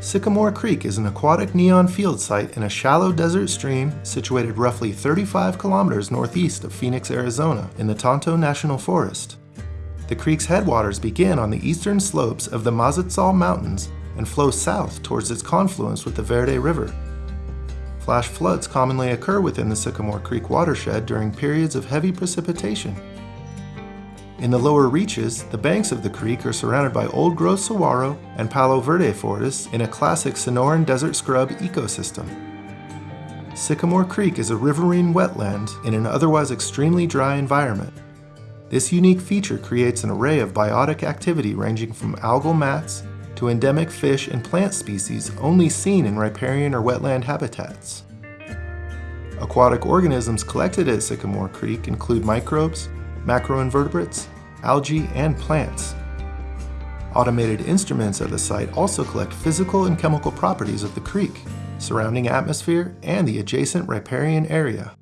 Sycamore Creek is an aquatic neon field site in a shallow desert stream situated roughly 35 kilometers northeast of Phoenix, Arizona, in the Tonto National Forest. The creek's headwaters begin on the eastern slopes of the Mazatzal Mountains and flow south towards its confluence with the Verde River. Flash floods commonly occur within the Sycamore Creek watershed during periods of heavy precipitation. In the lower reaches, the banks of the creek are surrounded by old-growth saguaro and palo verde forests in a classic Sonoran desert scrub ecosystem. Sycamore Creek is a riverine wetland in an otherwise extremely dry environment. This unique feature creates an array of biotic activity ranging from algal mats to endemic fish and plant species only seen in riparian or wetland habitats. Aquatic organisms collected at Sycamore Creek include microbes, macroinvertebrates, algae, and plants. Automated instruments at the site also collect physical and chemical properties of the creek, surrounding atmosphere, and the adjacent riparian area.